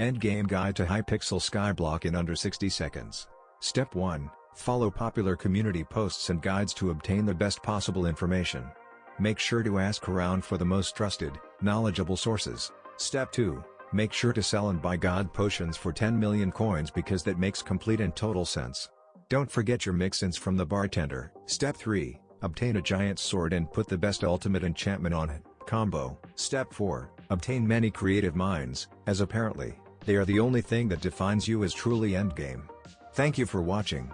Endgame Guide to Hypixel Skyblock in under 60 seconds. Step 1. Follow popular community posts and guides to obtain the best possible information. Make sure to ask around for the most trusted, knowledgeable sources. Step 2. Make sure to sell and buy god potions for 10 million coins because that makes complete and total sense. Don't forget your mix-ins from the bartender. Step 3. Obtain a giant sword and put the best ultimate enchantment on it. Combo. Step 4. Obtain many creative minds, as apparently, they are the only thing that defines you as truly endgame. Thank you for watching.